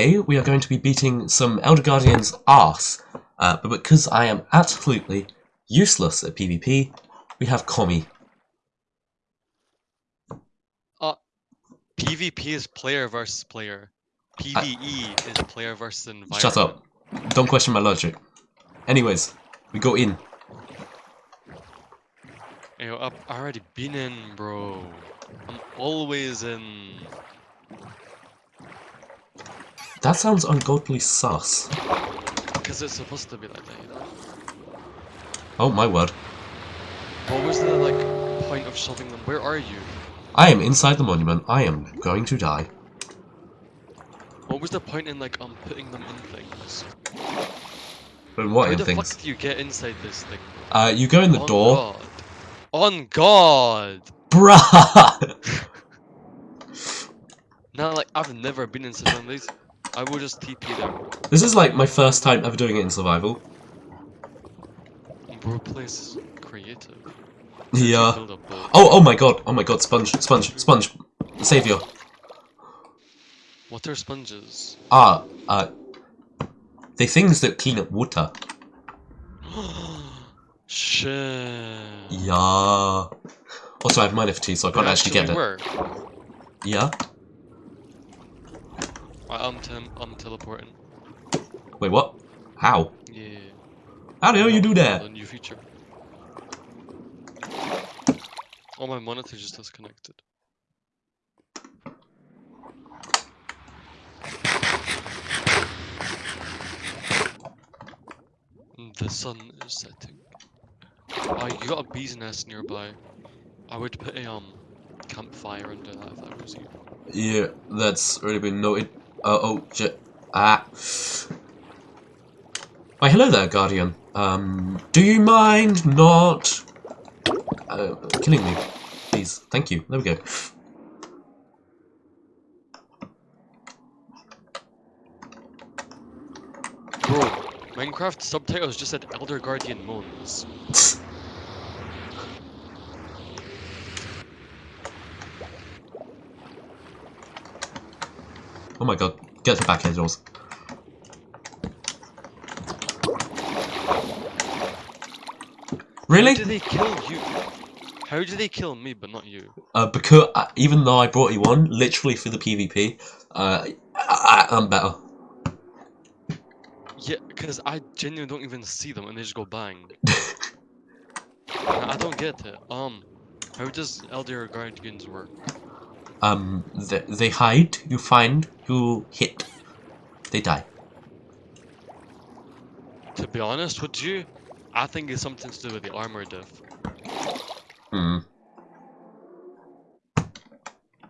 Today we are going to be beating some Elder Guardian's arse, uh, but because I am absolutely useless at PvP, we have Komi. PvP is player versus player. PvE is player versus environment. Shut up. Don't question my logic. Anyways, we go in. Yo, I've already been in, bro. I'm always in. That sounds ungodly sus. Because it's supposed to be like that, you know? Oh my word. What was the, like, point of shoving them? Where are you? I am inside the monument. I am going to die. What was the point in, like, um, putting them in things? But what How in the things? fuck do you get inside this thing? Uh, you go in the On door. God. On God! Bruh! Now, like, I've never been inside one of these. I will just TP them. This is like my first time ever doing it in survival. Bro, place is creative. Yeah. Build a boat. Oh, oh my god. Oh my god. Sponge, sponge, sponge. Savior. What are sponges? Ah, uh, the things that clean up water. Shit. Yeah. Also, I have minor fatigue, so I can't They actually get it. Yeah. Right, I'm, I'm teleporting. Wait, what? How? Yeah. How the hell you do that? The new feature. Oh, my monitor just disconnected. The sun is setting. Oh, you got a bee's nest nearby. I would put a um campfire under that if I was you. Yeah, that's already been noted. Uh, oh, shit. Ah. Why, hello there, Guardian. Um, do you mind not uh, killing me? Please, thank you. There we go. Bro, Minecraft subtitles just said Elder Guardian moans. Oh my god, get the back doors. Really? How do they kill you? How do they kill me but not you? Uh, because uh, even though I brought you on, literally for the PvP, uh, I, I'm better. Yeah, because I genuinely don't even see them and they just go bang. I I don't get it. Um, how does Elder Guardians work? Um, they, they hide, you find, you hit. They die. To be honest with you, I think it's something to do with the armor diff. Hmm.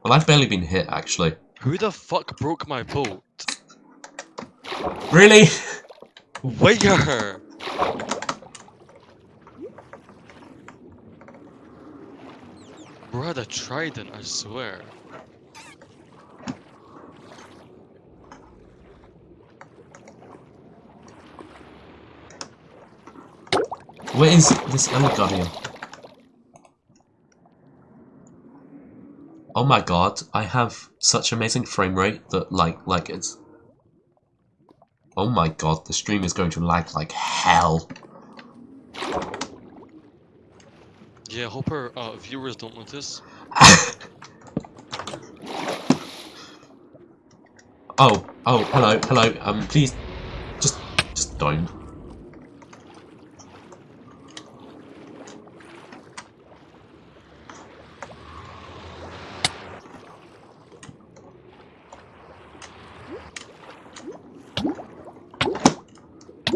Well, I've barely been hit, actually. Who the fuck broke my boat? Really? Where? Bro, the trident, I swear. Where is this Elder Guardian? Oh my god, I have such amazing frame rate that, like, like it's... Oh my god, the stream is going to lag like hell. Yeah, hope our uh, viewers don't notice. Oh, oh, hello, hello, um, please, just, just don't.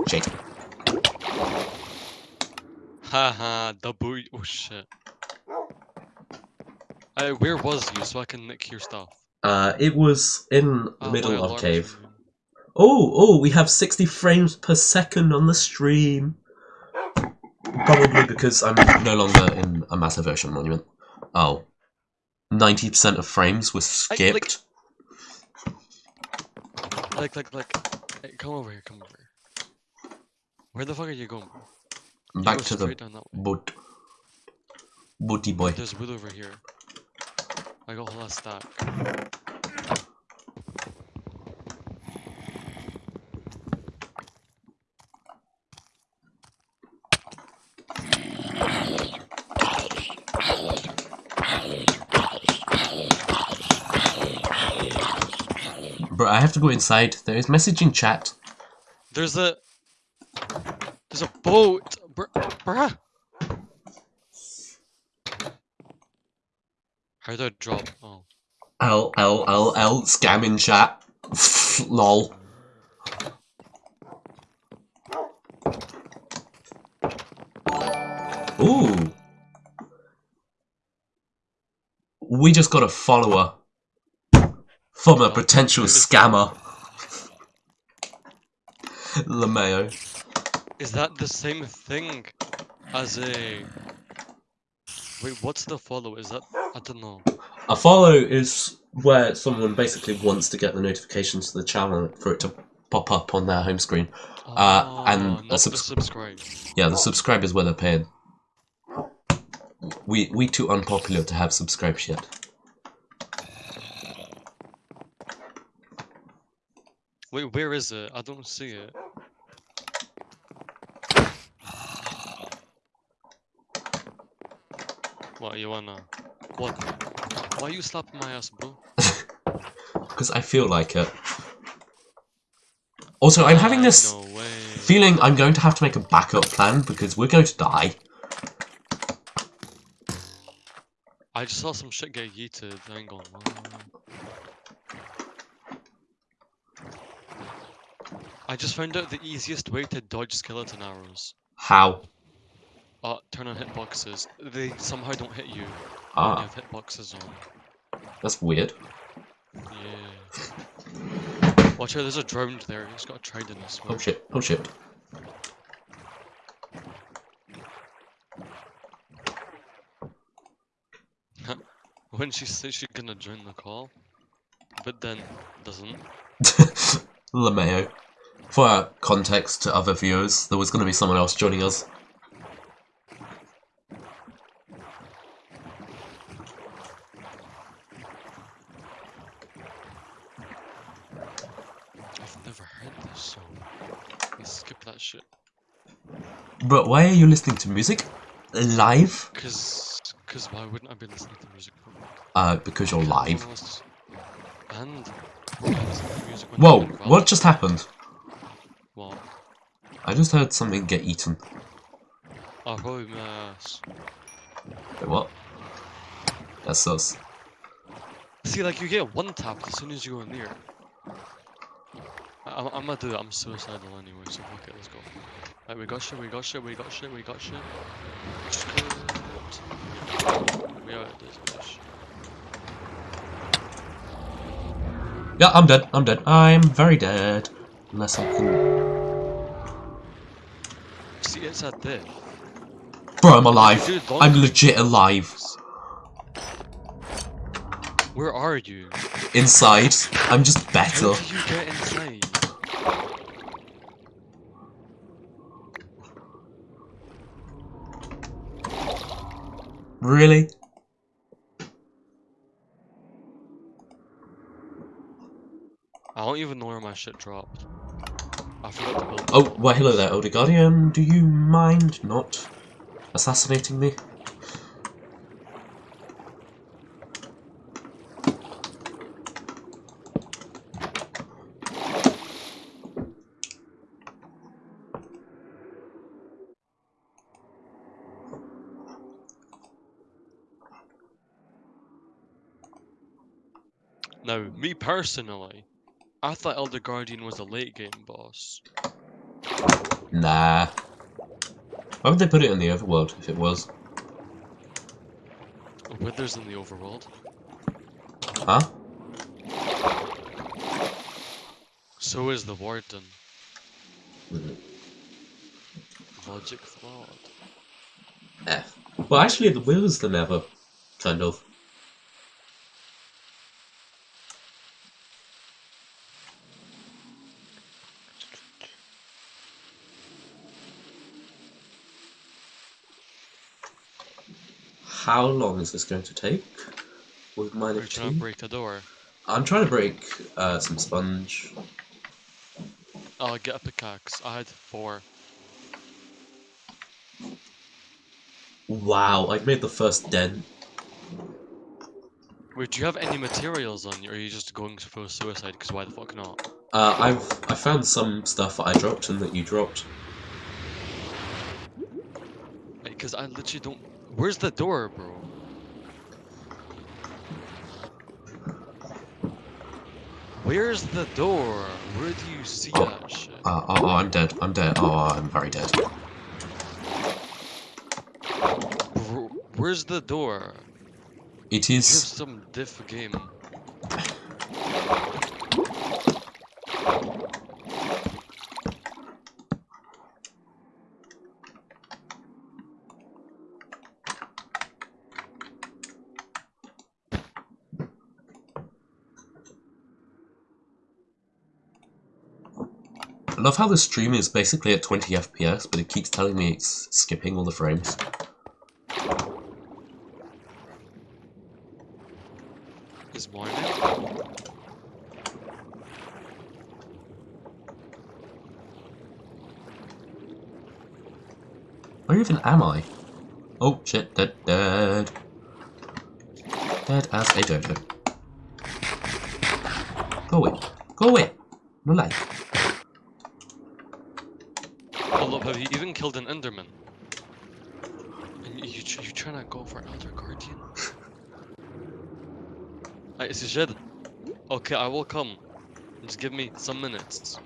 Shake. Haha, the boy. Oh shit. Uh, where was you so I can nick your stuff? Uh, it was in the Oh, middle of cave. Oh, oh, we have 60 frames per second on the stream. Probably because I'm no longer in a massive ocean monument. Oh. 90% of frames were I- like- skipped. Like, like, like. Hey, come over here, come over here. Where the fuck are you going, bro? You Back go to the boot. Booty boy. There's wood over here. I got a lot of stack. Bro, I have to go inside. There is message in chat. There's a... There's a boat! Br bruh! How do I drop? Oh, L L L L scamming chat. Lol. Ooh. We just got a follower from a potential scammer. Lameo. is that the same thing as a? Wait, what's the follow? Is that I don't know. A follow is where someone basically wants to get the notifications to the channel for it to pop up on their home screen. Uh, and Oh, a subs- subscribe. Yeah, the subscribe is where they're paid. We we too unpopular to have subscribes yet. Wait, where is it? I don't see it. What you wanna? What? Why you slapping my ass, bro? Because I feel like it. Also, I'm having this No feeling I'm going to have to make a backup plan because we're going to die. I just saw some shit get yeeted. I ain't going. I just found out the easiest way to dodge skeleton arrows. How? Uh, turn on hitboxes. They somehow don't hit you when you Ah, have hitboxes on. that's weird. Yeah. Watch out, there's a drowned there. He's got a trident as well. Oh shit, oh shit. When she says she's gonna join the call, but then doesn't. Lameo. For context to other viewers, there was to be someone else joining us. I've never heard this song. Let's skip that shit. But why are you listening to music? Live? Cause, cause why wouldn't I be listening to music? Uh, because you're live. And I to music when I'm Whoa, what just happened? What? I just heard something get eaten. Oh, probably my ass. Wait, what? That's sus. See, like you get one tap as soon as you go in I, I'm, I'm gonna do it. I'm suicidal anyway, so fuck it. Let's go. Right, we got shit. We got shit. We got shit. We got shit. We out this bitch. Yeah, I'm dead. I'm dead. I'm very dead. Unless I can. See, it's at this. Bro, I'm alive. Dude, I'm legit alive. Where are you? Inside. I'm just better. How you get inside? Really? I don't even know where my shit dropped. I forgot to build. Oh, well, hello there, Elder Guardian. Do you mind not assassinating me? Now, me personally, I thought Elder Guardian was a late game boss. Nah. Why would they put it in the overworld if it was? Withers in the overworld. Huh? So is the Warden. Logic flawed. F. Well, actually, the wheels the never, kind of. How long is this going to take? With Are mine you of trying to break a door? I'm trying to break uh, some sponge. Oh, get a pickaxe. I had four. Wow, I've made the first dent. Wait, do you have any materials on you, or are you just going for suicide? Because why the fuck not? Uh, I've I found some stuff that I dropped and that you dropped. Because I literally don't. Where's the door, bro? Where's the door? Where do you see Oh. that shit? Uh, oh, oh, I'm dead. I'm dead. Oh, I'm very dead. Bro, where's the door? It is... Some diff game. Love how the stream is basically at 20 FPS, but it keeps telling me it's skipping all the frames. Is morning? Where even am I? Oh shit, dead, dead. Dead as a dodo. Go away. Go away. No lie. Have you even killed an Enderman? And you, you, you trying to go for Elder Guardian? I it's a shed. Okay, I will come. Just give me some minutes.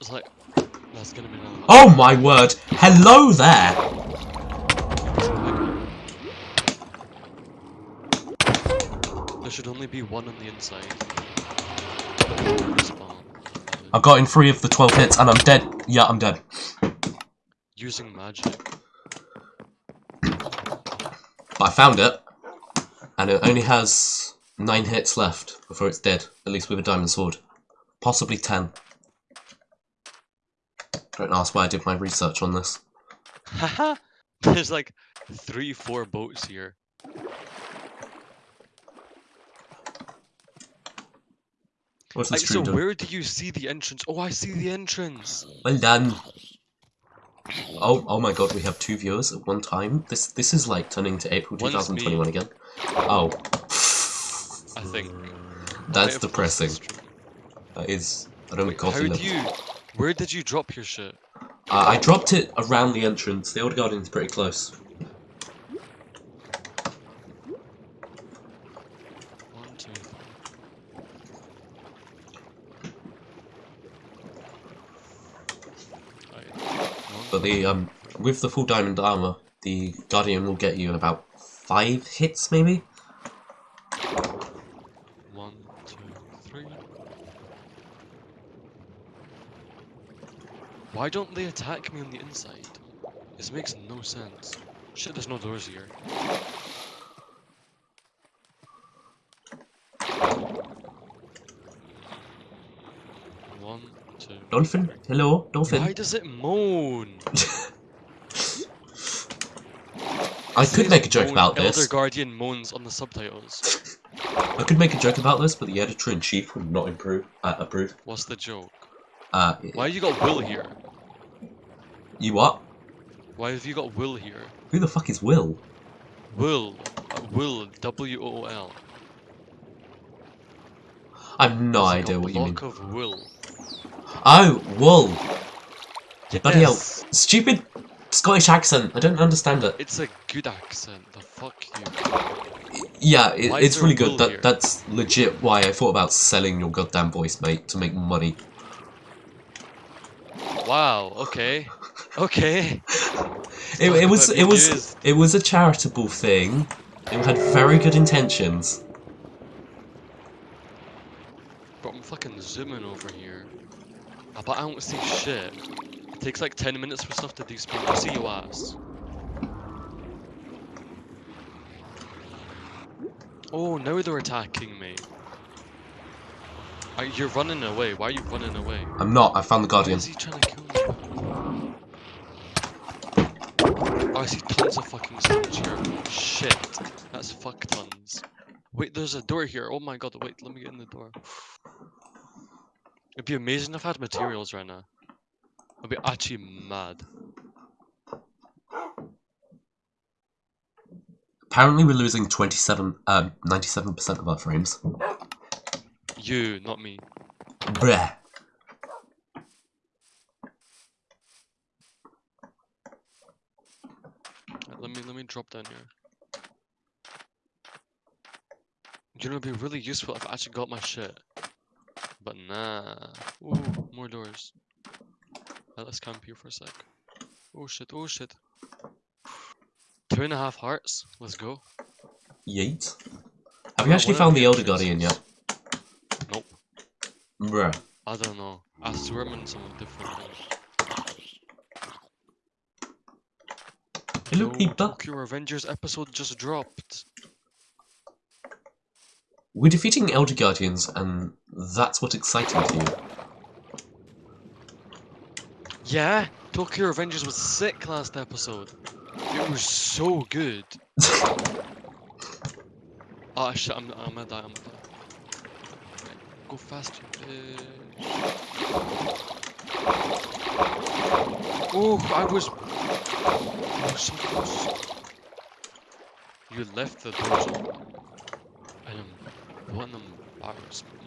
It's like, that's gonna be another. Oh my word! Hello there! There should only be one on the inside. I've got in three of the 12 hits and I'm dead. Yeah, I'm dead. Using magic. But I found it. And it only has nine hits left before it's dead. At least with a diamond sword. Possibly ten. Don't ask why I did my research on this. Haha! There's like three, four boats here. What's Like, so where do you see the entrance? Oh, I see the entrance. Well done. Oh, oh my god, we have two viewers at one time. This this is like turning to April One's 2021 me. again. Oh. I think. That's Might have paused the depressing. That is. I don't Wait, know. how do you? Where did you drop your shit? Uh, I dropped it around the entrance. The Old Guardian's pretty close. One, two, three. Right. One, But the um, with the full diamond armor, the Guardian will get you in about five hits, maybe. one, two, three. Why don't they attack me on the inside? This makes no sense. Shit, there's no doors here. One, two. Dolphin, hello, Dolphin. Why does it moan? I It could make a joke about Elder this. Guardian moans on the subtitles. I could make a joke about this, but the editor in chief would not improve. Uh, approve. What's the joke? Uh, Why you got Will here? you what? Why have you got Will here? Who the fuck is Will? Will. Uh, Will. W O O L. I have no idea what you mean. block of Will. Oh, wool. Bloody hell. Yes! Stupid Scottish accent. I don't understand it. It's a good accent. The fuck you. Yeah, it, it's really good. That that's legit why I thought about selling your goddamn voice, mate, to make money. Wow. Okay. Okay. It, it was it was videos. it was a charitable thing. It had very good intentions. But I'm fucking zooming over here. Ah, But I don't see shit. It takes like 10 minutes for stuff to despawn. I see your ass. Oh, now they're attacking me. Are, you're running away. Why are you running away? I'm not. I found the Why Guardian. is he trying to kill me? Oh, I see tons of fucking storage here. Shit. That's fuck tons. Wait, there's a door here. Oh my god, wait, let me get in the door. It'd be amazing if I had materials right now. I'd be actually mad. Apparently, we're losing 27, um, 97% of our frames. You, not me. Right, let me let me drop down here. You know, it'd be really useful if I actually got my shit. But nah. Ooh, more doors. Let's camp here for a sec. Oh shit, oh shit. Two and a half hearts. Let's go. Yeet. Have you actually found the Elder Guardian yet? Nope. Bruh. I don't know. I swear I'm in something different. Hey, look, Yo, he bu- Tokyo Revengers episode just dropped. We're defeating Elder Guardians, and that's what exciting to you. Yeah, Tokyo Revengers was sick last episode. It was so good. Ah shit, I'm, I'm gonna die, I'm gonna die. Right, go faster. bitch. Oh, I was. I was so close. You left the dojo. I am. What an embarrassment.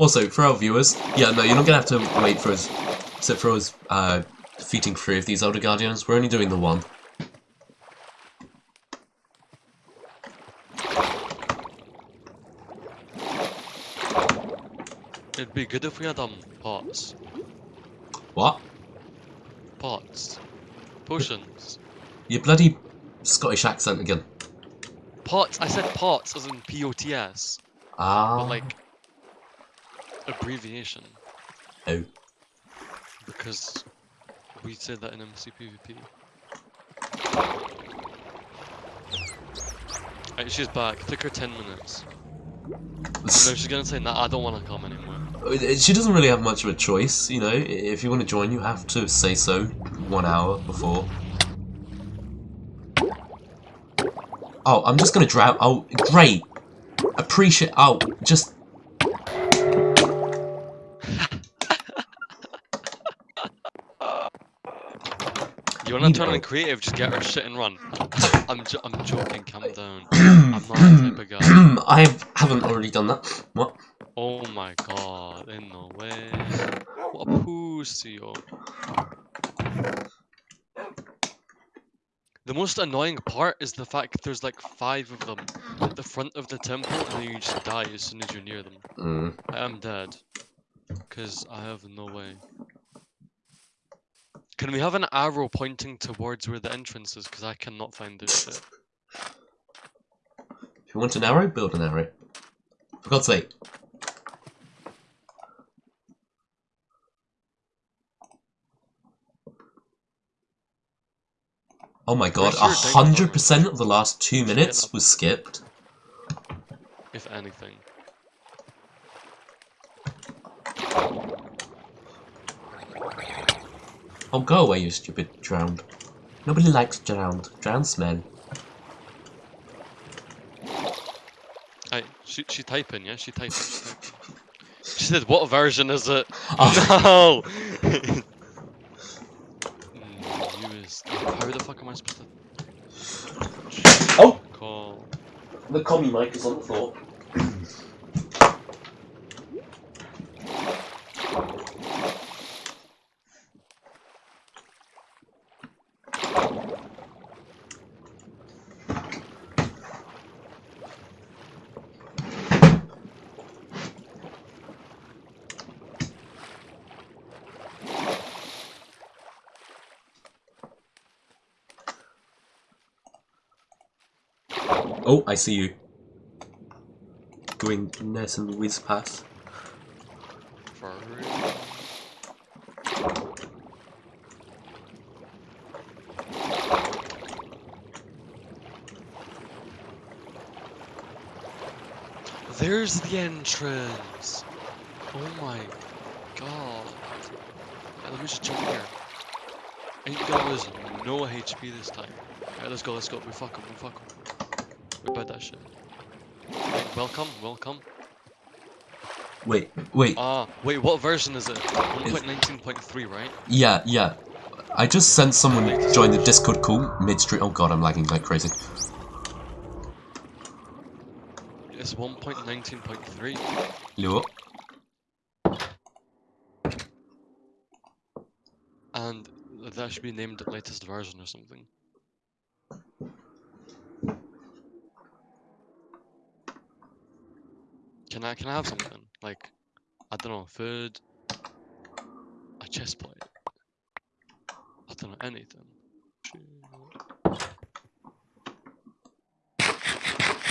Also, for our viewers, yeah, no, you're not gonna have to wait for us, except for us uh, defeating three of these Elder Guardians. We're only doing the one. It'd be good if we had um pots. What? Pots. Potions. Your bloody Scottish accent again. Pots. I said pots as in P O T S, Ah. but like abbreviation Oh. because we said that in MCPVP. Right, she's back. Took her ten minutes. No, she's gonna say, "Nah, I don't want to come anymore." Uh, she doesn't really have much of a choice, you know. If you want to join, you have to say so one hour before. Oh, I'm just gonna drown. Oh, great. Appreciate. Oh, just. You wanna You turn on creative? Just get her shit and run. I'm jo- I'm joking. Calm down. I'm not that type of guy. I haven't already done that. What? Oh my god, in no way. What a pussy. The most annoying part is the fact there's like five of them at the front of the temple and then you just die as soon as you're near them. Mm. I am dead. Because I have no way. Can we have an arrow pointing towards where the entrance is? Because I cannot find this shit. If you want an arrow, build an arrow. For God's sake. Oh my god, a hundred percent of the last two minutes was skipped. If anything. Oh, go away, you stupid drowned. Nobody likes drowned. Drowned smell. Hi, she, she typing, yeah? She typing, she typing. She said, what version is it? Oh, No! Mm, you is... How the fuck am I supposed to... Oh! Call... the commie mic is on the floor. Oh, I see you. Doing nice and whiz past. There's the entrance! Oh my god. Right, let me just jump here. Ain't lose no HP this time. Alright, let's go, let's go. We fuck him, we fuck him. Bet that shit. Welcome, welcome. Wait, wait. Ah, wait, what version is it? 1.19.3, right? Yeah, yeah. I just sent someone join the Discord call midstream. Oh god, I'm lagging like crazy. It's 1.19.3. Yo. And that should be named the latest version or something. Can I can I have something? Like I don't know, food a chest plate. I don't know anything.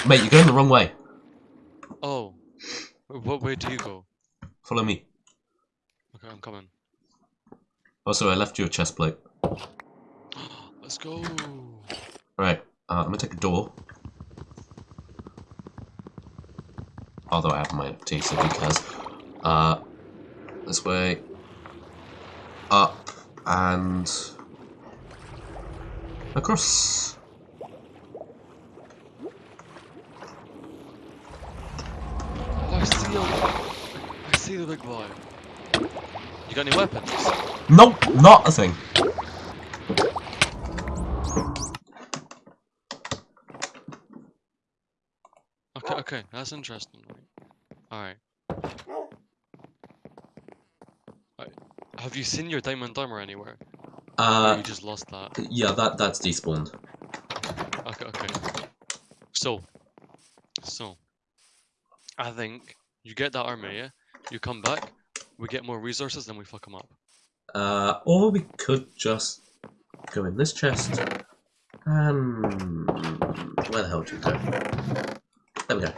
Mate, you're going the wrong way. Oh. What way do you go? Follow me. Okay, I'm coming. Also, I left you a chest plate. Let's go. Right, uh, I'm gonna take a door. Although I have my so who? Uh, this way. Up and across. I see a, I see the big boy. You got any weapons? Nope, not a thing. Okay, okay, that's interesting. Alright. Alright. Have you seen your diamond armor anywhere? or Uh, you just lost that? yeah, that that's despawned. Okay, okay. So, so, I think you get that armor, yeah? You come back, we get more resources, then we fuck them up. Uh, or we could just go in this chest. Um, where the hell did you go? There we go.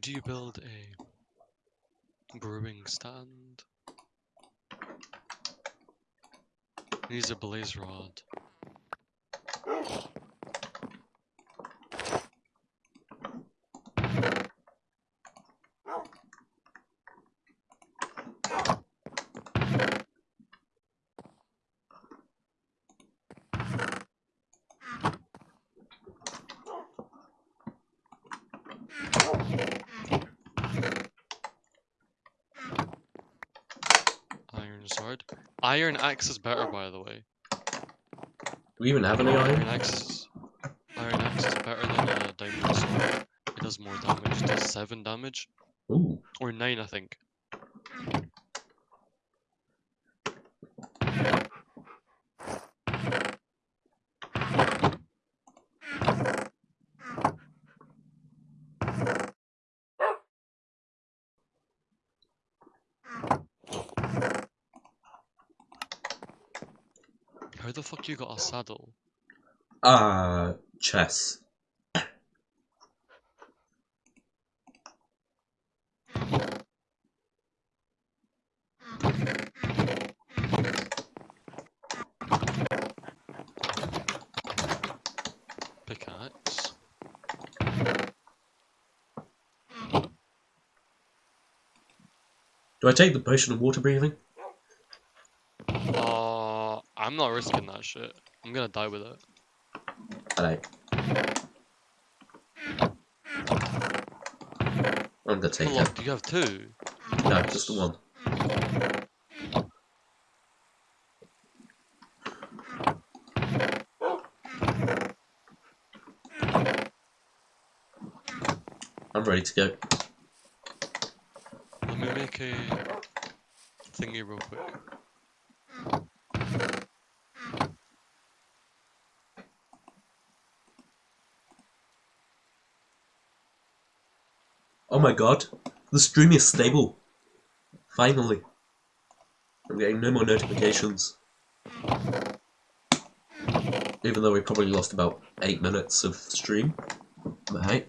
Do you build a brewing stand? Needs a blaze rod. Iron sword. Iron axe is better, by the way. Do we even have any Iron iron? axe is, iron axe is better than a diamond sword. It does more damage. It does seven damage Ooh. or nine, I think. The fuck you got a saddle? Uh, chess. Pickaxe. Do I take the potion of water breathing? I'm not risking that shit. I'm gonna die with it. I I'm gonna take But it. look, do you have two? No, just the one. I'm ready to go. Let me make a thingy real quick. God, the stream is stable. Finally. I'm getting no more notifications. Even though we probably lost about 8 minutes of stream. But hey.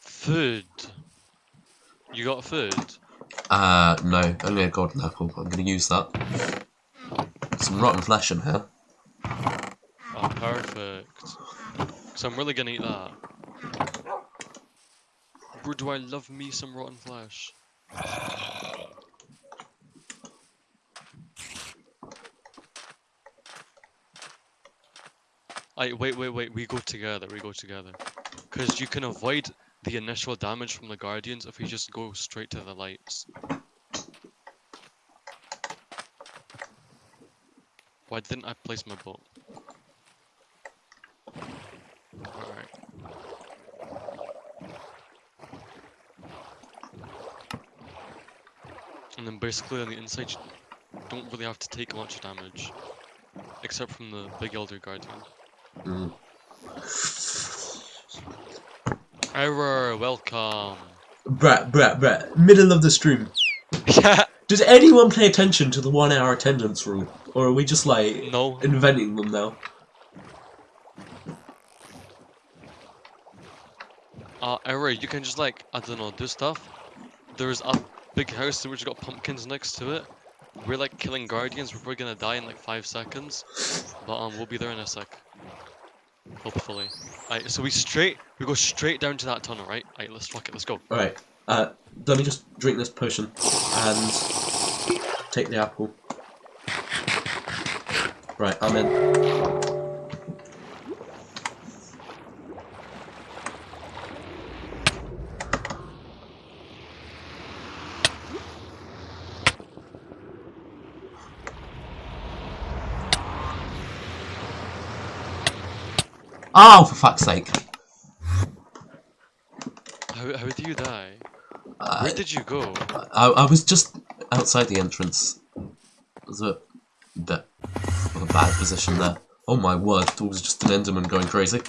Food. You got food? Uh, no, only a golden apple. I'm gonna use that. Some rotten flesh in here. Oh, perfect. So I'm really gonna eat that. Bro, do I love me some rotten flesh? I wait, wait, wait. We go together. We go together. Because you can avoid the initial damage from the guardians if you just go straight to the lights. Why didn't I place my boat? Alright. And then basically on the inside, you don't really have to take much damage. Except from the big Elder Guardian. Mm. Error, welcome. Brat, brat, brat. Middle of the stream. Yeah. Does anyone pay attention to the one hour attendance rule? Or are we just like No. inventing them now? Uh, error, you can just like, I don't know, do stuff. There's a big house which got pumpkins next to it. We're like killing guardians, we're probably gonna die in like 5 seconds. But um, we'll be there in a sec. Hopefully. Alright, so we straight, we go straight down to that tunnel, right? Alright, let's fuck it, let's go. Alright, uh, let me just drink this potion and take the apple. Right, I'm in. Oh, for fuck's sake. How, how do you die? Uh, Where did you go? I, I was just outside the entrance. It was a bit of a bad position there. Oh my word, it was just an Enderman going crazy.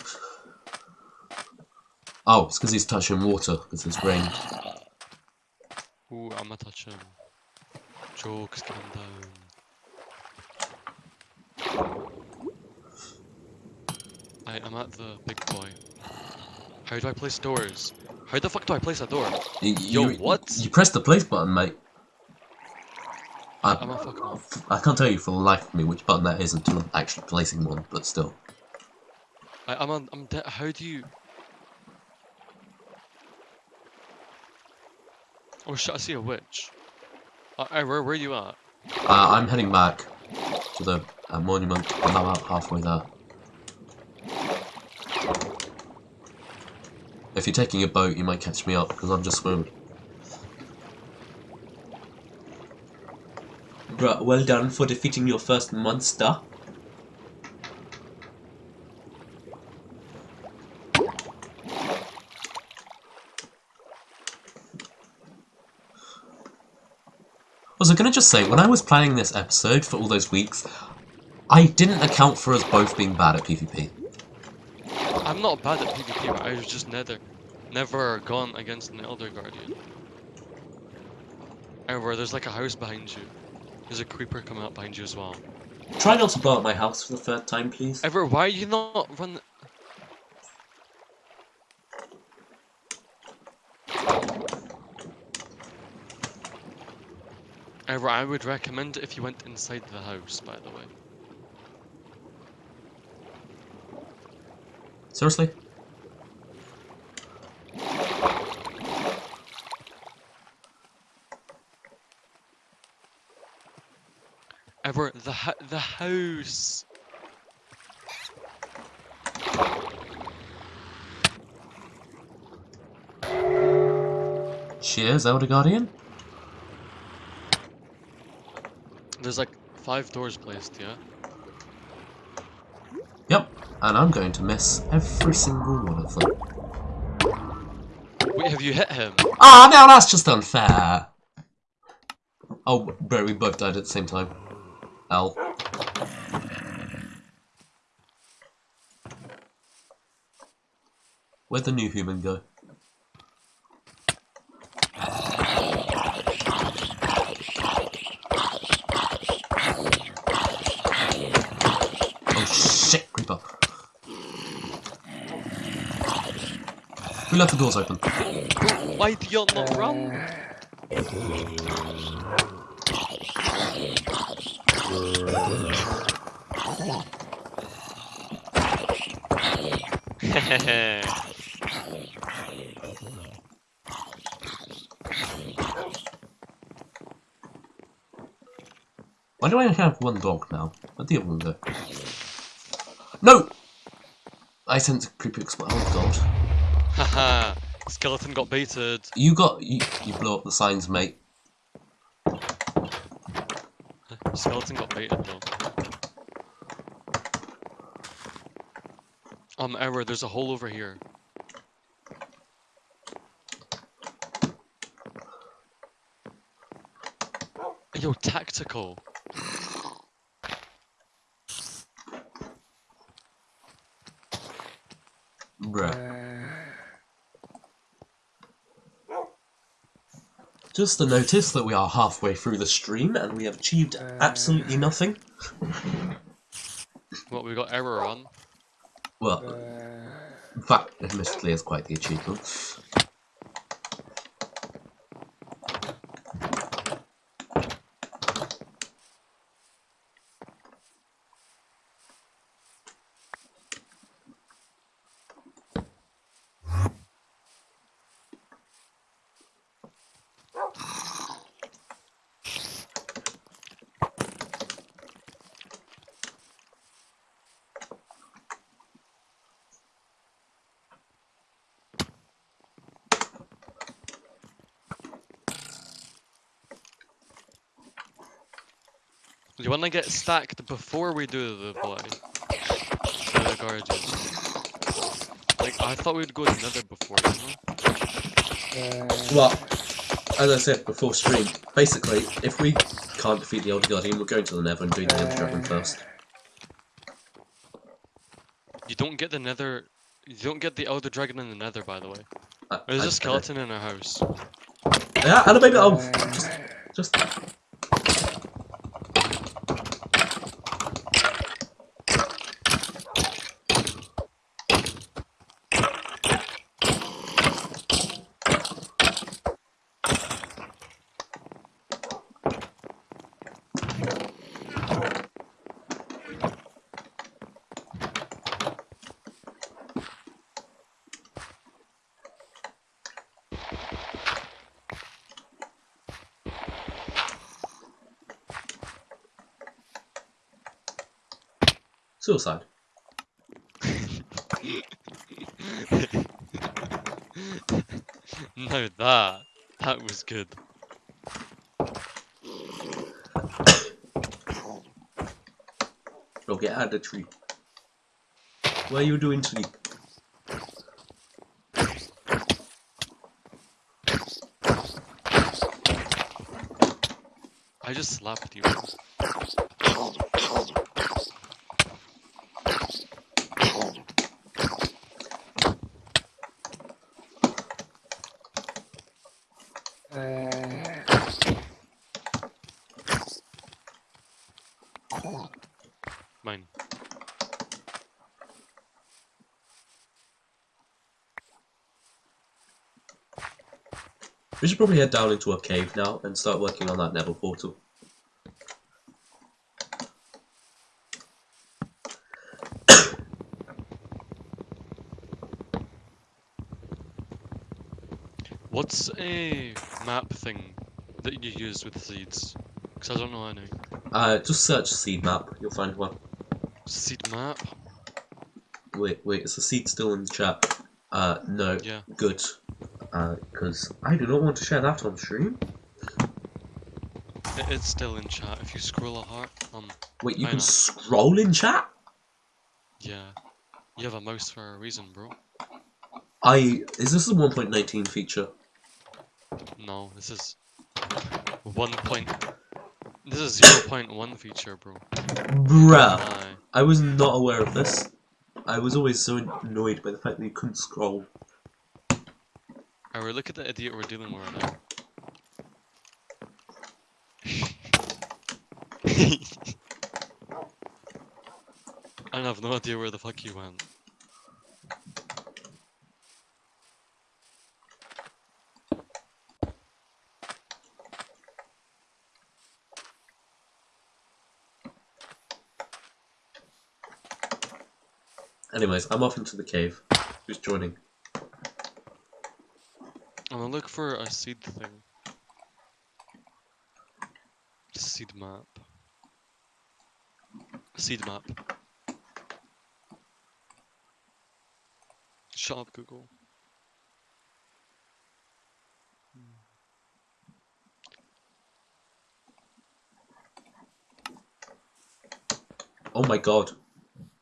Oh, it's because he's touching water, because it's rain. Ooh, I'ma touch him. Jokes, calm down. I, I'm at the big boy. How do I place doors? How the fuck do I place a door? Y- Yo, you, what? You press the place button, mate. I'm I, a fuck off. I can't tell you for the life of me which button that is until I'm actually placing one, but still. I, I'm on, I'm dead. How do you? Oh shit! I see a witch. Uh, where, where are you at? Uh, I'm heading back to the uh, monument. I'm about halfway there. If you're taking a boat, you might catch me up because I'm just swimming. Bruh, well done for defeating your first monster. Was I gonna just say, when I was planning this episode for all those weeks, I didn't account for us both being bad at PvP. I'm not bad at PvP, but I was just never, never gone against an Elder Guardian. However, there's like a house behind you. There's a creeper coming up behind you as well. Try not to blow up my house for the third time, please. Ever, why are you not run? Ever, I would recommend if you went inside the house, by the way. Seriously? Ever, the the house. Cheers, Elder Guardian. There's like five doors placed, yeah. And I'm going to miss every single one of them. Wait, have you hit him? Ah, now that's just unfair. Oh, bro, we both died at the same time. L. Where'd the new human go? Oh shit, creeper. We left the doors open. Why do you not run? Why do I have one dog now? Where'd the other one go? No! I sent a creepy explode. Oh god. Haha! Skeleton got baited. You got you, you blow up the signs, mate. Skeleton got baited though. Um, error, there's a hole over here. Yo, tactical. Bruh. Just a notice that we are halfway through the stream and we have achieved absolutely uh. nothing. What, we got error on? Well, uh. in fact, admittedly, it's quite the achievement. You wanna get stacked before we do the play? The guardians. Like, I thought we'd go to nether before, you uh, know? Well, as I said before stream, basically, if we can't defeat the Elder Guardian, we're going to the Nether and doing the Elder Dragon uh. first. You don't get the nether... You don't get the Elder Dragon in the nether, by the way. I- There's I- a skeleton in our house. Yeah, and maybe I'll oh, just, just suicide. no, that. That was good. Bro, get out of the tree. What are you doing, sleep? I just slapped you. We should probably head down into a cave now and start working on that Nether portal. What's a map thing that you use with seeds? Because I don't know any. Uh, just search seed map, you'll find one. Seed map? Wait, wait, is the seed still in the chat? Uh, no. Yeah. Good. Uh, because I do not want to share that on stream. It's still in chat. If you scroll a heart, um, Wait, you can know. scroll in chat? yeah. You have a mouse for a reason, bro. I is this a 1.19 feature? No, this is one point. This is zero point one feature, bro. Bruh. I was not aware of this. I was always so annoyed by the fact that you couldn't scroll. Alright, look at the idiot we're dealing with right now. I have no idea where the fuck you went. Anyways, I'm off into the cave. Who's joining? Gonna look for a seed thing. Seed map. Seed map. Shut up, Google. Oh my god.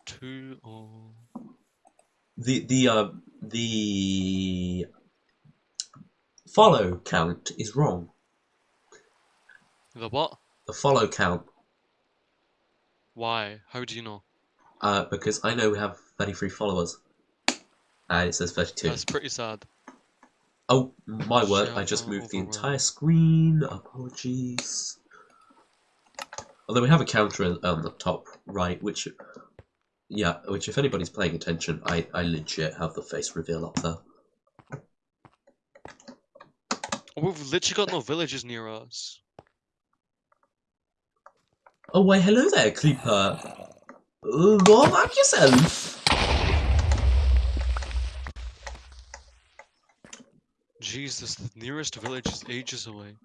Two oh The the uh the follow count is wrong. the what? The follow count. Why? How do you know? Uh, because I know we have 33 followers. And it says 32. That's pretty sad. Oh, my word, I just moved the entire screen. Apologies. Although we have a counter on the top right, which, yeah, which if anybody's paying attention, I, I legit have the face reveal up there. Oh, we've literally got no villages near us. Oh, why, hello there, Creeper. Uh, Go back yourself. Jesus, the nearest village is ages away.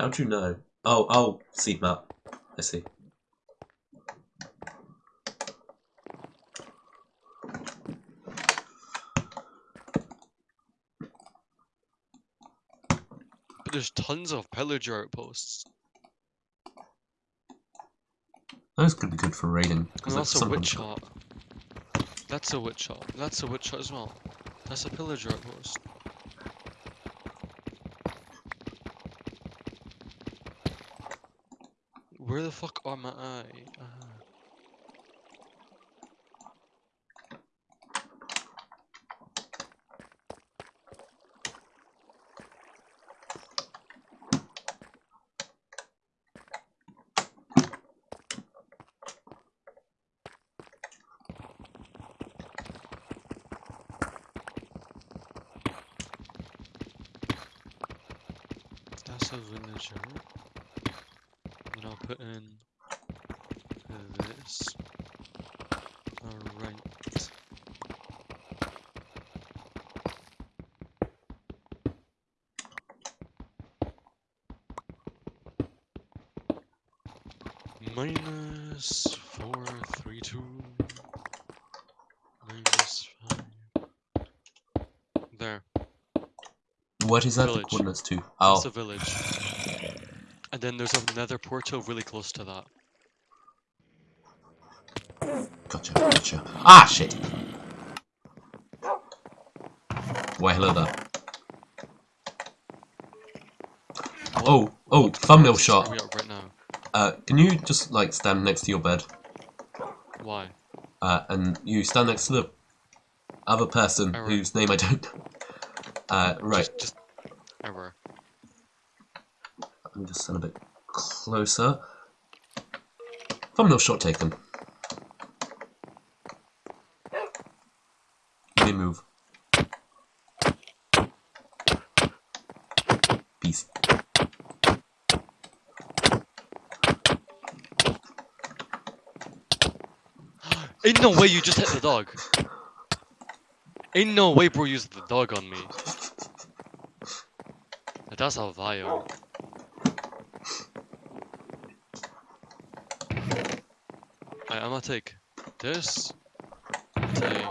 How do you know? Oh, oh, seed map. I see. There's tons of pillager outposts. Those could be good for raiding. And that's a witch hut. That's a witch hut. That's a witch hut as well. That's a pillager outpost. Where the fuck am I? Uh, that's a villager. Then I'll put in this. Alright. Minus four, three, two. Minus five. There. What is that the Village. coordinates to? Oh, That's a village. And then there's another portal really close to that. gotcha, gotcha. Ah, shit. Why, hello there. Oh, oh, thumbnail shot. are we at right now? Uh, can you just, like, stand next to your bed? Why? Uh, and you stand next to the other person Error. whose name I don't know. Uh, right. Just, just error. Let me just stand a bit closer. Thumbnail shot taken. Move. Peace. Ain't no way you just hit the dog. Ain't no way, bro, used the dog on me. That's a vile. I'm gonna take this. Take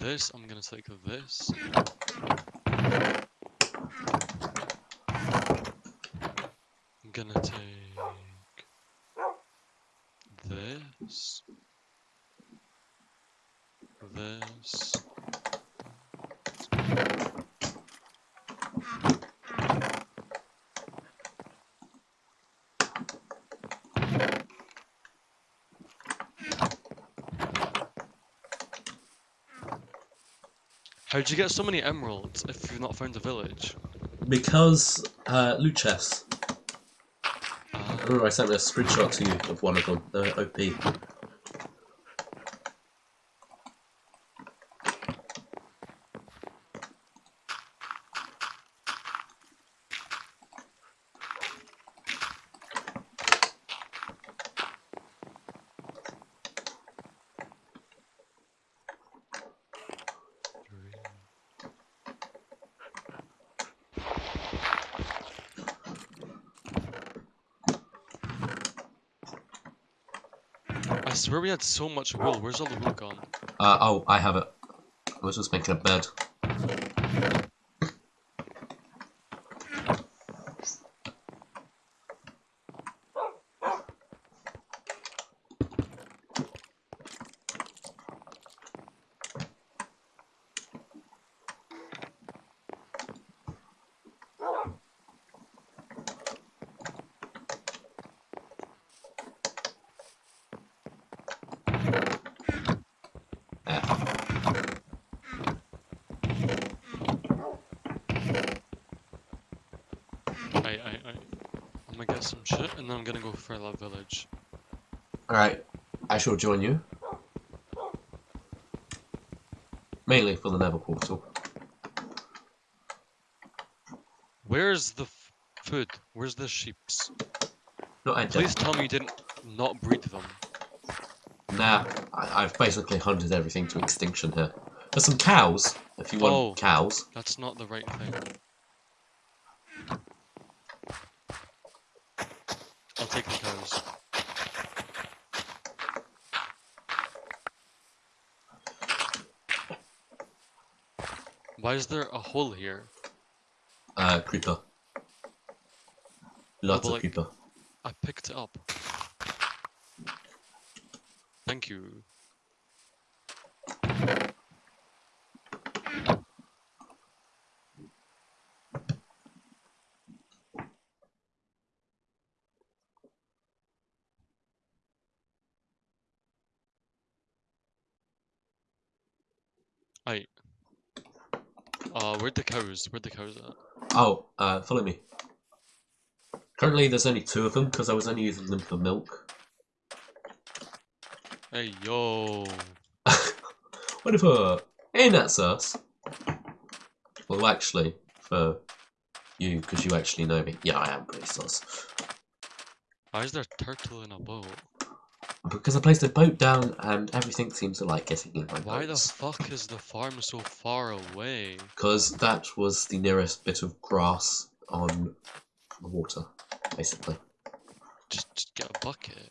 this. I'm gonna take this. I'm gonna take this. This. How'd you get so many emeralds if you've not found a village? Because, uh, loot chests. Ah, Remember I sent a screenshot to you of one of them, the OP. I swear we had so much wool. Where's all the wool gone? Uh, oh, I have it. I was just making a bed. There. I, I, I, I'm gonna get some shit and then I'm gonna go for that village. Alright, I shall join you. Mainly for the Nether portal. Where's the f- food? Where's the sheeps? Not I Please tell me you didn't not breed them. Nah, I, I've basically hunted everything to extinction here. There's some cows, if you want Oh. cows. That's not the right thing. I'll take the cows. Why is there a hole here? Uh, creeper. Lots of like- creeper. I picked it up. Thank you. I. Uh, where'd the cows? Where'd the cows at? Oh, uh, follow me. Currently, there's only two of them because I was only using them for milk. Hey, yo. Whatever. Ain't that sus? Well, actually, for you, because you actually know me. Yeah, I am pretty sus. Why is there a turtle in a boat? Because I placed a boat down and everything seems to like getting in my Why the fuck is the farm so far away? Because that was the nearest bit of grass on the water, basically. Just, just get a bucket.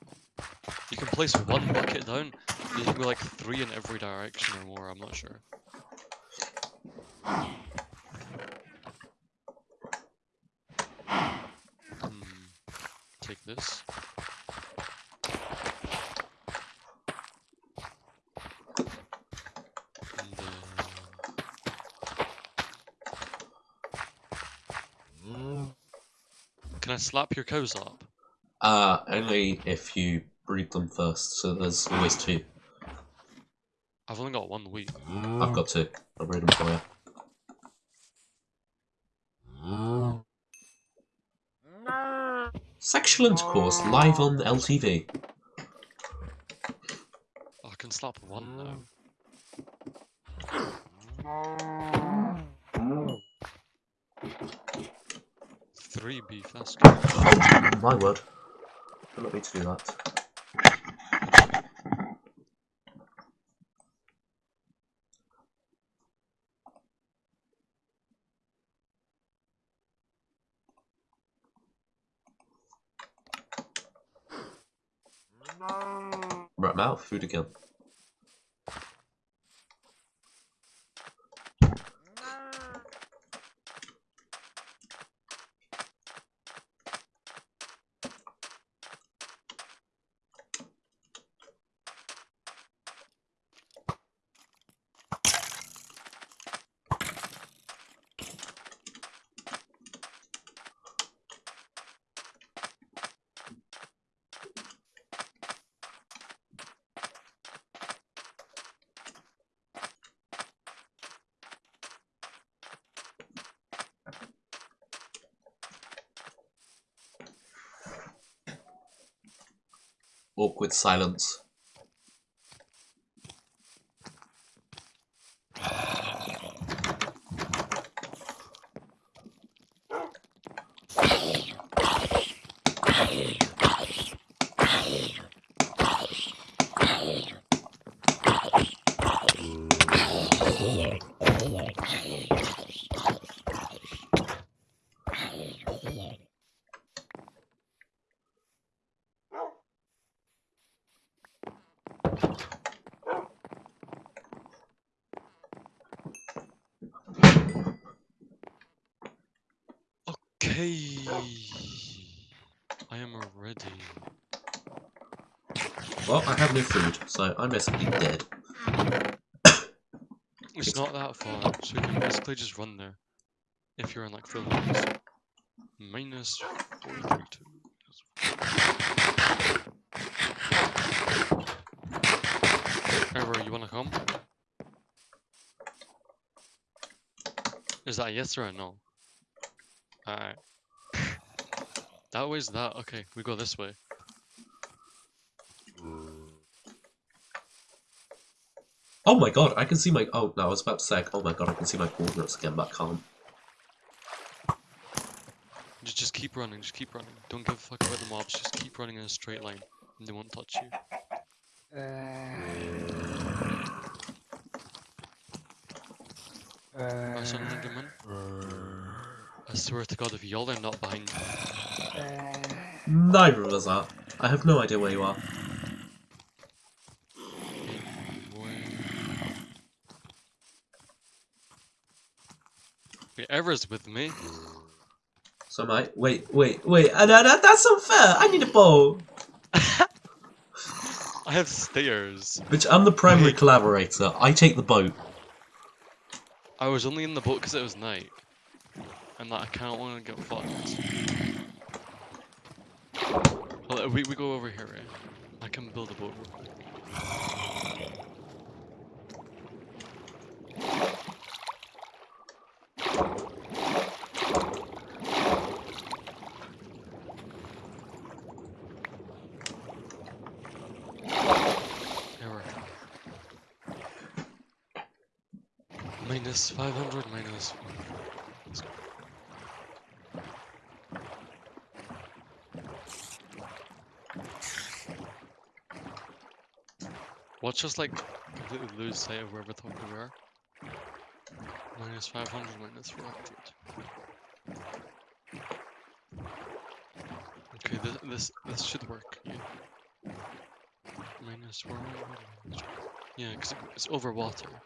You can place one bucket down. You can go like three in every direction or more. I'm not sure. Hmm. Take this. I slap your cows up? Uh, only if you breed them first, so there's always two. I've only got one wheat. I've got two. I'll breed them for you. Sexual intercourse live on LTV. I can slap one now. Three beef, that's good. My word. Don't let me to do that. Right, now, food again. Awkward silence. No food, so I'm basically dead. It's not that far, so you can basically just run there. If you're in like full levels. Minus 432. Ever, you wanna come? Is that a yes or a no? Alright. that way's that. Okay, we go this way. Oh my god, I can see my. Oh no, I was about to say, oh my god, I can see my coordinates again, but I can't. Just, just keep running, just keep running. Don't give a fuck about the mobs, just keep running in a straight line. And they won't touch you. Uh, right, son, Linderman. I swear to god, if y'all are not behind uh, Neither of us are. I have no idea where you are. Ever's with me. So am I. Wait, wait, wait. Uh, that, that, that's unfair. I need a bow. I have stairs. Which I'm the primary Wait. collaborator. I take the boat. I was only in the boat because it was night. And that I can't want to get fucked. Well, we, we go over here, right? I can build a boat real quick. Error. Minus 500 minus. Let's go. Watch us like completely lose sight of where we thought we were. Minus 500 minus 400. Okay, this this this should work. Yeah. Minus 400. Yeah, because it's over water.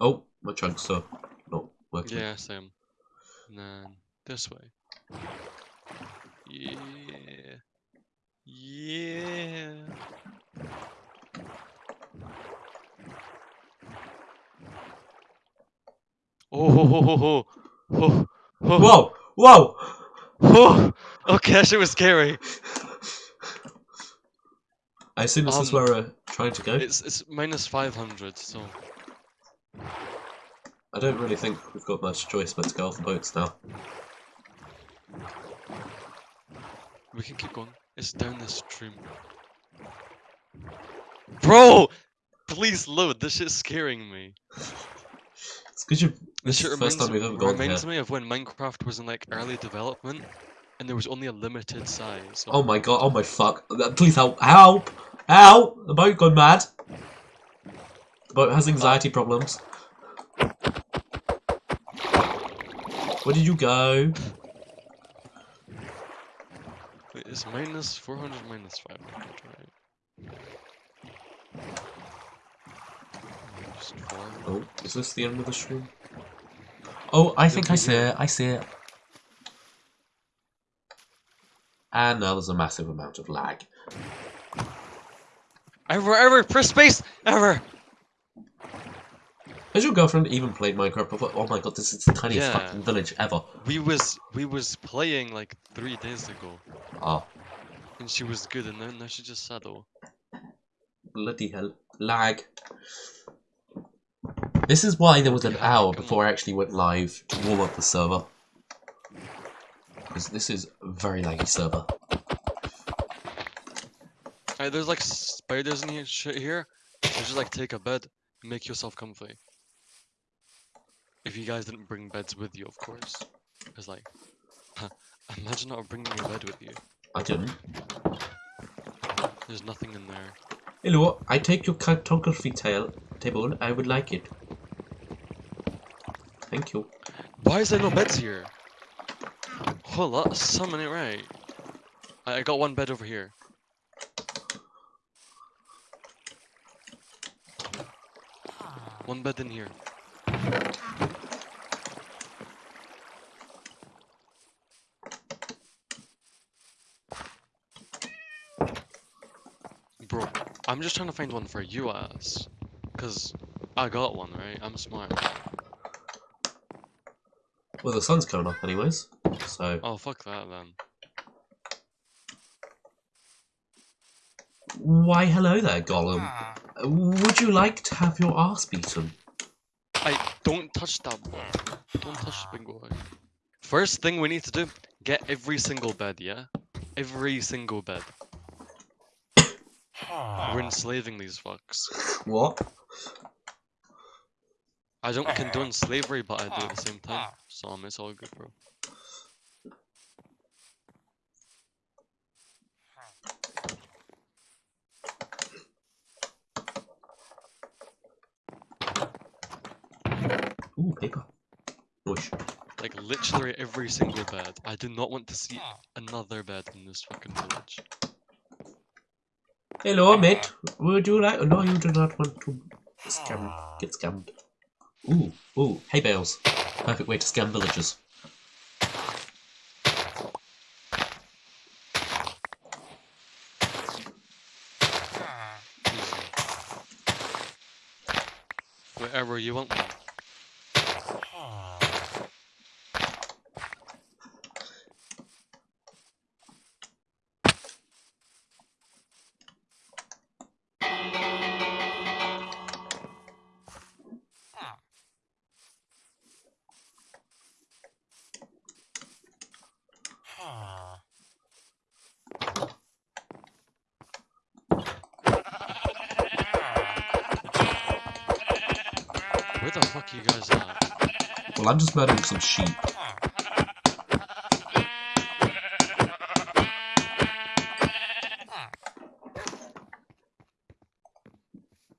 Oh, my chunks are not working. Yeah, same. And then this way. Yeah. Yeah. Oh, ho, ho, ho, ho. Ho, ho, Whoa! Whoa! ho. Okay, that shit was scary. I assume this is Um, where we're trying to go. It's it's minus 500, so I don't really think we've got much choice but to go off the boats now. we can keep going. It's down the stream. Bro! Please load, this shit's scaring me. It's because you. This shit reminds, time we've ever gone reminds me of when Minecraft was in like early development and there was only a limited size. Oh my god! Oh my fuck! Uh, Please help! Help! Help! The boat gone mad. The boat has anxiety problems. Where did you go? Wait, It's minus 400 minus 500, right? Oh, is this the end of the stream? Oh, I think I see it. I see it. And now there's a massive amount of lag. Ever, ever, press space! Ever! Has your girlfriend even played Minecraft before? Oh my god, this is the tiniest Yeah. fucking village ever. We was we was playing like three days ago, Ah, and she was good, and then now she just said, "Oh, bloody hell. Lag. This is why there was an hour before I actually went live to warm up the server. Because this is a very laggy server. Hey, there's like spiders in here, shit here. So just like take a bed, make yourself comfy. If you guys didn't bring beds with you, of course. Cause like, imagine not bringing a bed with you. I didn't. There's nothing in there. Hello, I take your cartography tail table. I would like it. Thank you. Why is there no beds here? Hold up, summon it right. I, I got one bed over here. One bed in here. Bro, I'm just trying to find one for you ass. Cause I got one, right? I'm smart. Well, the sun's coming up anyways, so Oh fuck that then. why hello there, golem. Uh, Would you like to have your ass beaten? I don't touch that boy. Don't touch the big boy. First thing we need to do, get every single bed, yeah? Every single bed. We're enslaving these fucks. What? I don't condone slavery, but I do at the same time. So um, it's all good, bro. Ooh, paper. Bush. Like literally every single bed. I do not want to see another bed in this fucking village. Hello, mate. Would you like? No, you do not want to scam. Get scammed. Ooh, ooh, hay bales. Perfect way to scam villagers. Wherever you want one. Well, I'm just murdering some sheep.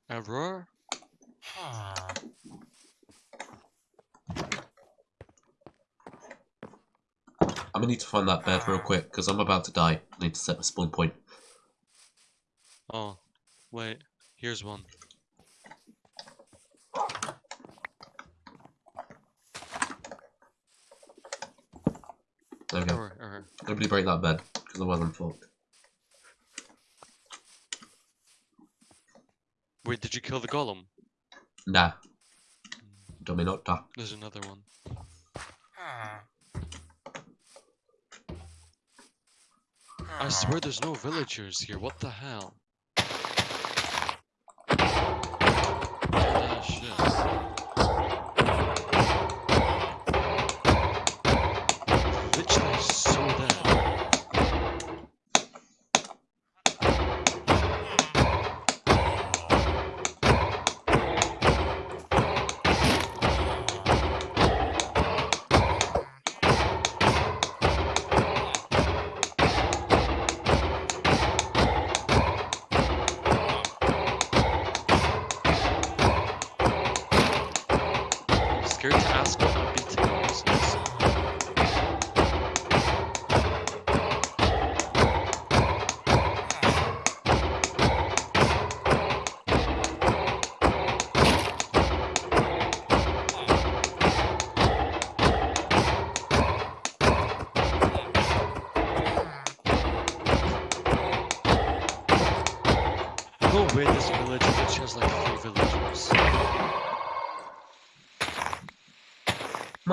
Error? I'm gonna need to find that bed real quick because I'm about to die. I need to set my spawn point. Oh, wait. Here's one. There we go. Error, error. Break that bed because otherwise I'm fucked. Wait, did you kill the golem? Nah. Dominota. There's another one. I swear there's no villagers here. What the hell?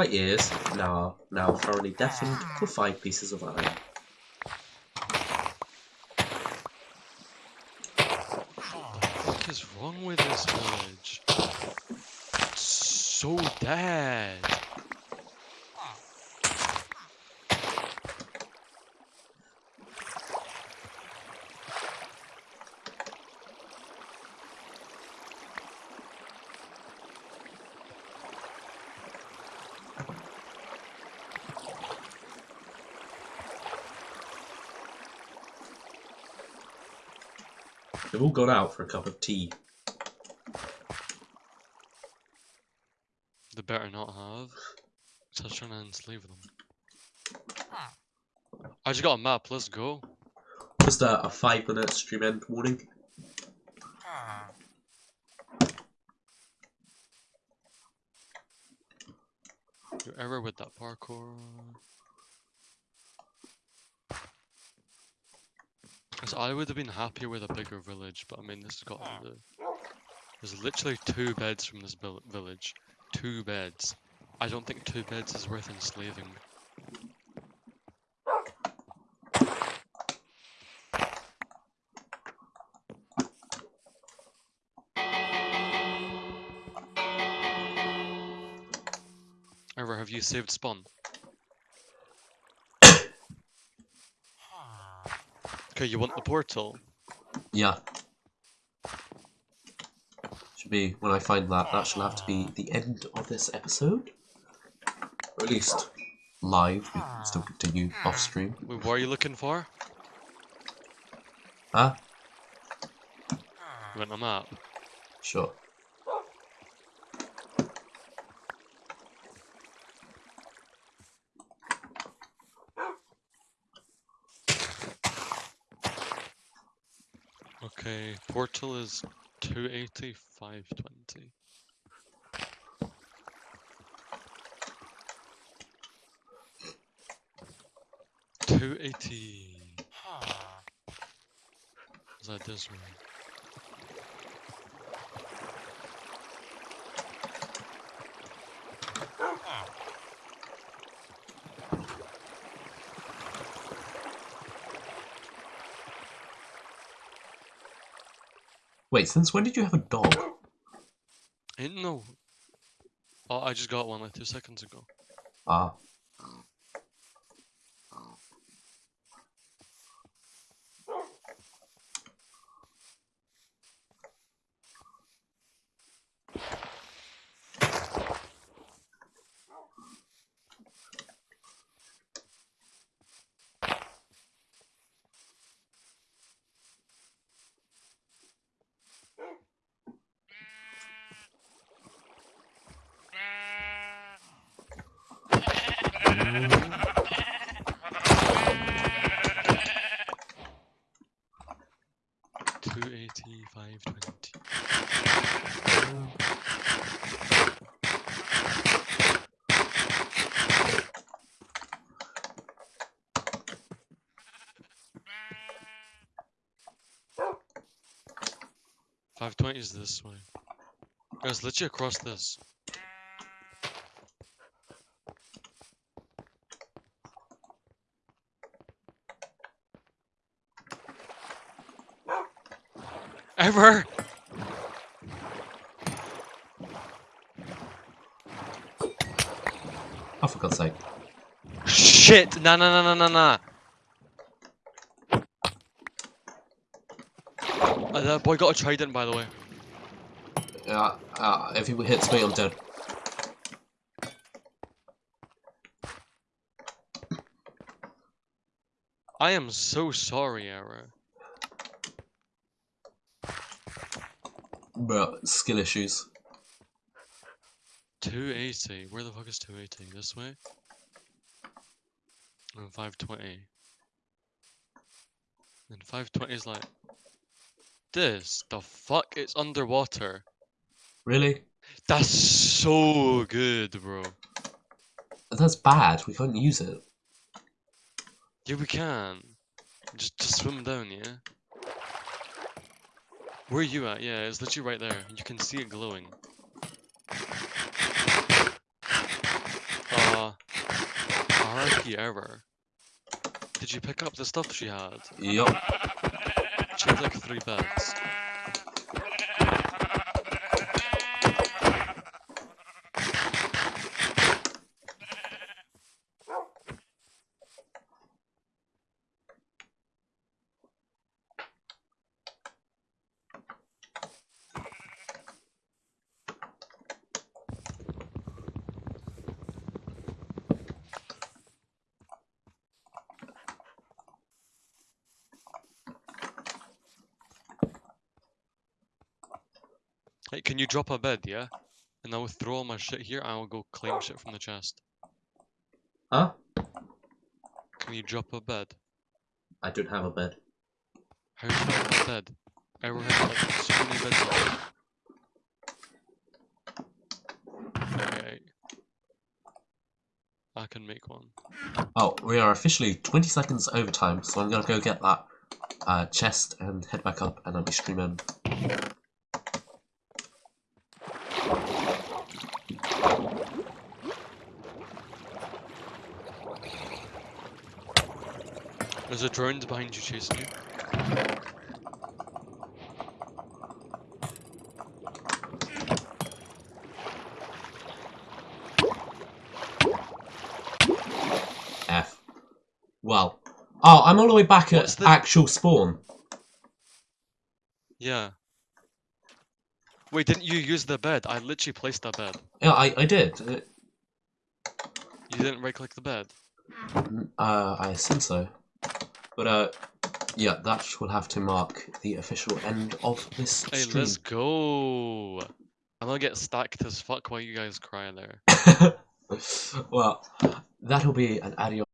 My ears now now thoroughly deafened ah. for five pieces of iron. What is wrong with this village? It's so dead. They've all gone out for a cup of tea. They better not have. So I was trying to enslave them. I just got a map, let's go. Just a, a five minute stream end warning. Your error with that parkour. Cause I would have been happier with a bigger village, but I mean this has got do. There's literally two beds from this village. Two beds. I don't think two beds is worth enslaving. Ever have you saved spawn? Okay, you want the portal? Yeah. Should be when I find that. That shall have to be the end of this episode, or at least live. We can still continue off stream. What are you looking for? Huh? You want a map? Sure. Okay, portal is 280, 520. Two eighty. Is that this one? Wait, since when did you have a dog? Ain't no. Oh, I just got one like two seconds ago. Ah. Two eighty, five twenty. Five twenty is this way. Guys, you across this. Ever! Oh, for God's sake. Shit! Nah, nah, nah, nah, nah, nah. Uh, that boy got a trident, by the way. Uh, uh, if he hits me, I'm dead. I am so sorry, Era. But skill issues. 280. Where the fuck is 280? This way? And 520. And 520 is like. This? The fuck? It's underwater. Really? That's so good, bro. That's bad. We can't use it. Yeah, we can. Just, just swim down, yeah? Where are you at? Yeah, it's literally right there. You can see it glowing. Uh, RIP error. Did you pick up the stuff she had? Yup. She had like three beds. Hey, can you drop a bed, yeah? And I will throw all my shit here and I will go claim shit from the chest. Huh? Can you drop a bed? I don't have a bed. How do you have a bed? Everyone has like so many beds. Okay. I can make one. Oh, we are officially 20 seconds over time, so I'm gonna go get that uh, chest and head back up and I'll be streaming. There's a drone behind you chasing you. F. Well. Oh, I'm all the way back at the- actual spawn. Yeah. Wait, didn't you use the bed? I literally placed that bed. Yeah, I, I did. Uh, You didn't right click the bed. Uh, I assume so. But, uh, yeah, that will have to mark the official end of this Hey, stream. let's go. I'm gonna get stacked as fuck while you guys cry there. well, that'll be an adios.